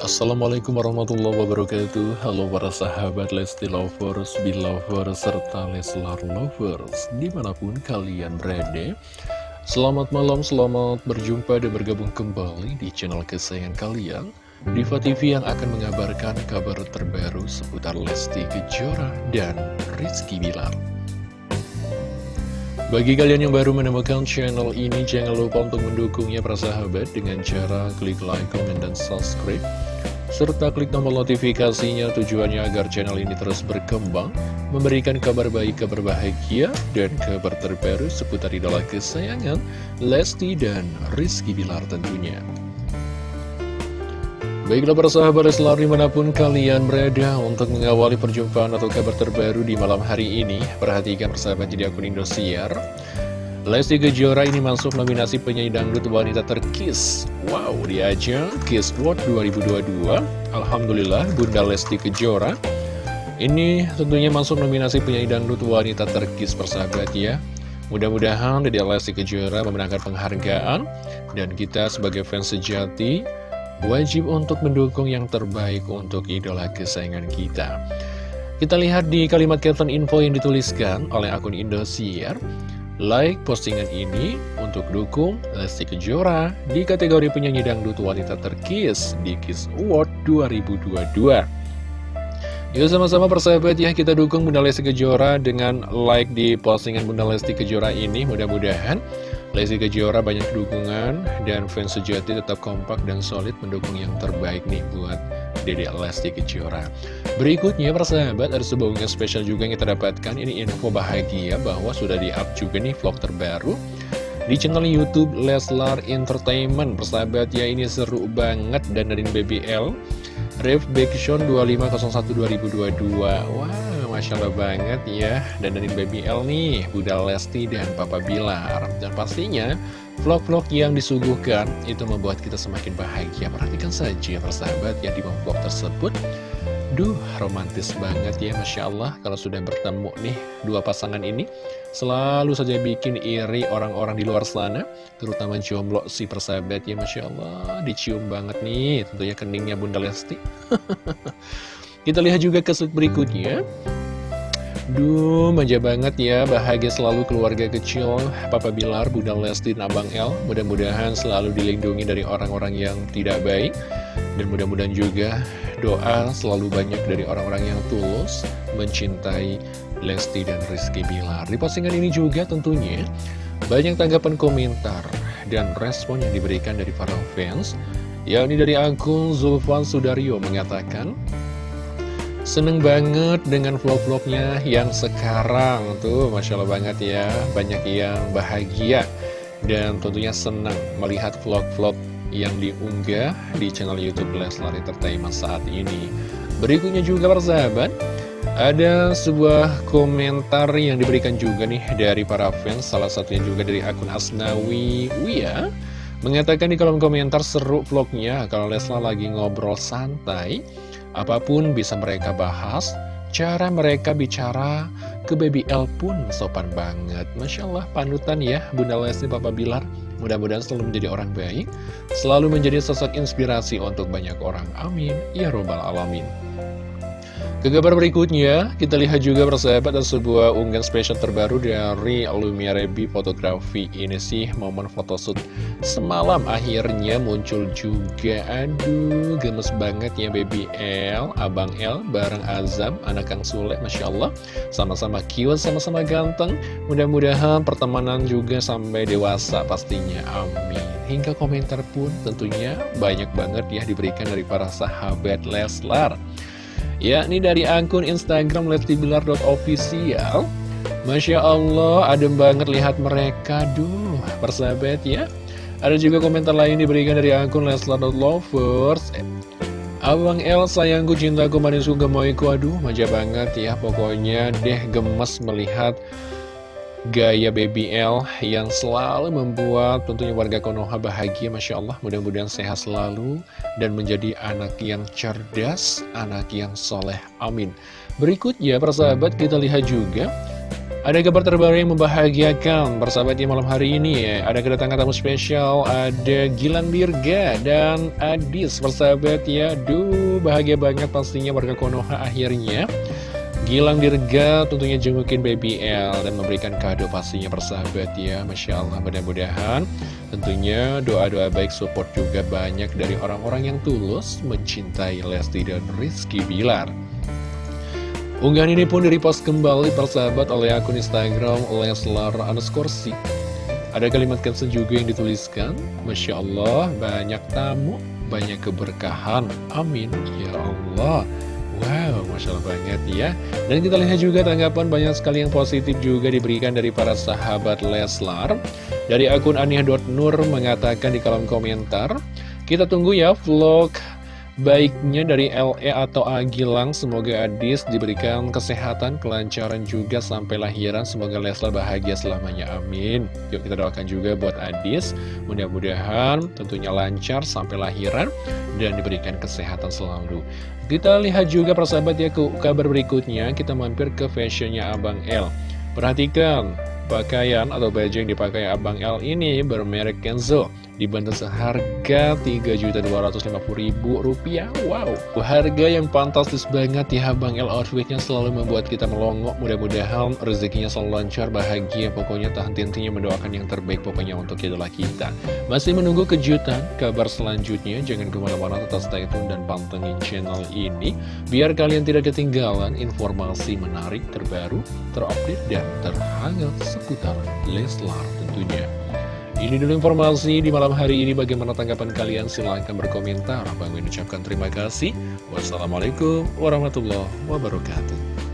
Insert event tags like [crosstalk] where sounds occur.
Assalamualaikum warahmatullahi wabarakatuh. Halo para sahabat Lesti Lovers, Belovers, serta Leslar Lovers Di mana pun kalian berada. Selamat malam, selamat berjumpa dan bergabung kembali di channel kesayangan kalian. Diva TV yang akan mengabarkan kabar terbaru seputar Lesti Kejora dan Rizky Bilar bagi kalian yang baru menemukan channel ini, jangan lupa untuk mendukungnya para sahabat dengan cara klik like, comment, dan subscribe serta klik tombol notifikasinya tujuannya agar channel ini terus berkembang, memberikan kabar baik, kabar bahagia, dan kabar terbaru seputar idola kesayangan Lesti dan Rizky Bilar tentunya. Baiklah para sahabat Leslar di mana pun kalian berada untuk mengawali perjumpaan atau kabar terbaru di malam hari ini Perhatikan persahabat jadi akun Indosiar. Lesti Kejora ini masuk nominasi penyanyi dangdut wanita terkis. Wow, dia aja Kiss World 2022 Alhamdulillah Bunda Lesti Kejora. Ini tentunya masuk nominasi penyanyi dangdut wanita terkis persahabat ya. Mudah-mudahan Dede Lesti Kejora memenangkan penghargaan Dan kita sebagai fans sejati Wajib untuk mendukung yang terbaik untuk idola kesayangan kita. Kita lihat di kalimat caption info yang dituliskan oleh akun Indosiar. Like postingan ini untuk dukung Lesti Kejora di kategori penyanyi dangdut wanita terkis di Kiss Award 2022. Yuk sama-sama persahabat ya kita dukung Bunda Lesti Kejora dengan like di postingan Bunda Lesti Kejora ini. Mudah-mudahan Lesti Kejora banyak dukungan dan fans sejati tetap kompak dan solid mendukung yang terbaik nih buat Dede Lesti Kejora. Berikutnya persahabat ada sebuah unggahan spesial juga yang kita dapatkan ini info bahagia bahwa sudah di-up juga nih vlog terbaru di channel YouTube Leslar Entertainment. Persahabat ya ini seru banget dan dari BBL Rev Backshon 2501 2022. Wow Masya Allah banget ya Dan dari Baby L nih Bunda Lesti dan Papa Bilar. Dan pastinya vlog-vlog yang disuguhkan Itu membuat kita semakin bahagia. Perhatikan saja persahabat ya di vlog tersebut. Duh, romantis banget ya, Masya Allah. Kalau sudah bertemu nih, dua pasangan ini Selalu saja bikin iri orang-orang di luar sana Terutama jomblo si persahabat ya, Masya Allah. Dicium banget nih, tentunya keningnya Bunda Lesti. [laughs] Kita lihat juga ke berikutnya Duh, manja banget ya, bahagia selalu keluarga kecil. Papa Bilar, Bunda Lesti, dan Abang El Mudah-mudahan selalu dilindungi dari orang-orang yang tidak baik. Dan mudah-mudahan juga doa selalu banyak dari orang-orang yang tulus Mencintai Lesti dan Rizky Bilar. Di postingan ini juga tentunya banyak tanggapan komentar dan respon yang diberikan dari para fans. Yang ini dari akun Zulfan Sudaryo mengatakan Seneng banget dengan vlog-vlognya yang sekarang. Tuh Masya Allah banget ya. Banyak yang bahagia Dan tentunya senang melihat vlog-vlog yang diunggah di channel Youtube Leslar Entertainment saat ini. Berikutnya juga persahabat Ada sebuah komentar yang diberikan juga nih dari para fans Salah satunya juga dari akun Asnawi Wia Mengatakan di kolom komentar seru vlognya Kalau Leslar lagi ngobrol santai Apa pun bisa mereka bahas, cara mereka bicara ke Baby L pun sopan banget. Masya Allah, panutan ya Bunda Lesti Papa Bilar. Mudah-mudahan selalu menjadi orang baik, selalu menjadi sosok inspirasi untuk banyak orang. Amin. Ya Robbal Alamin. Ke berikutnya, kita lihat juga persahabat dan sebuah unggahan spesial terbaru dari Lumia Rebi Fotografi. Ini sih momen photoshoot semalam akhirnya muncul juga. Aduh, gemes banget ya Baby L, Abang L, bareng Azam, anak Kang Sule, Masya Allah. Sama-sama cute, sama-sama ganteng. Mudah-mudahan pertemanan juga sampai dewasa pastinya. Amin. Hingga komentar pun tentunya banyak banget ya diberikan dari para sahabat Leslar yakni dari akun Instagram lestibilar.official Masya Allah, adem banget lihat mereka, duh, persahabat ya. Ada juga komentar lain diberikan dari akun leslar.lovers Abang El sayangku cintaku manisku gemoyku. Aduh manja banget ya Pokoknya. Deh gemes melihat gaya Baby L yang selalu membuat tentunya warga Konoha bahagia Masya Allah. Mudah-mudahan sehat selalu dan menjadi anak yang cerdas anak yang soleh. Amin. Berikutnya persahabat kita lihat juga. Ada kabar terbaru yang membahagiakan Persahabat di malam hari ini. Ya Ada kedatangan tamu spesial Ada Gilang Dirga dan Adis Persahabat ya. Duh bahagia banget pastinya warga Konoha akhirnya Gilang Dirga tentunya jengukin Baby L Dan memberikan kado pastinya persahabat ya Masya Allah mudah-mudahan Tentunya doa-doa baik support juga banyak dari orang-orang yang tulus Mencintai Lesti dan Rizky Bilar. Unggahan ini pun direpost kembali persahabat oleh akun Instagram Leslar underscore Ada kalimat caption juga yang dituliskan Masya Allah banyak tamu, banyak keberkahan. Amin Ya Allah Wow, Masya Allah banget ya. Dan kita lihat juga tanggapan banyak sekali yang positif juga diberikan dari para sahabat Leslar. Dari akun aniah.nur mengatakan di kolom komentar Kita tunggu ya vlog Baiknya dari LE atau Agilang, semoga Adis diberikan kesehatan, kelancaran juga sampai lahiran. Semoga Leslar bahagia selamanya, amin. Yuk kita doakan juga buat Adis, mudah-mudahan tentunya lancar sampai lahiran dan diberikan kesehatan selalu. Kita lihat juga persahabat ya ke kabar berikutnya, kita mampir ke fashionnya Abang L. Perhatikan, pakaian atau baju yang dipakai Abang L ini bermerek Kenzo. Dibantu seharga Rp3.250.000 Wow, harga yang fantastis banget ya Bang El outfitnya selalu membuat kita melongok. Mudah-mudahan rezekinya selalu lancar, bahagia. Pokoknya tak henti-hentinya mendoakan yang terbaik pokoknya untuk idola kita. Masih menunggu kejutan, kabar selanjutnya. Jangan ke mana-mana tetap stay tune dan pantengin channel ini. Biar kalian tidak ketinggalan informasi menarik terbaru, terupdate, dan terhangat seputar Leslar tentunya ini dulu informasi di malam hari ini. Bagaimana tanggapan kalian? Silahkan berkomentar. Bang ucapkan terima kasih. Wassalamualaikum warahmatullahi wabarakatuh.